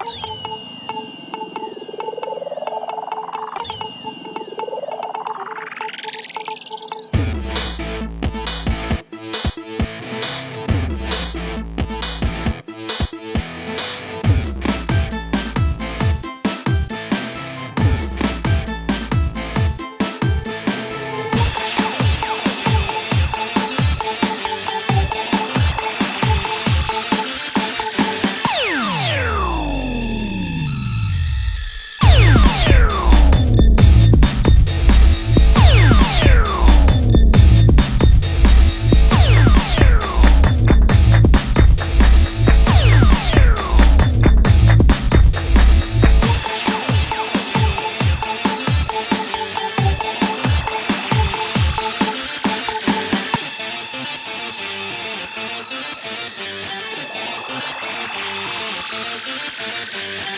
you Thank you.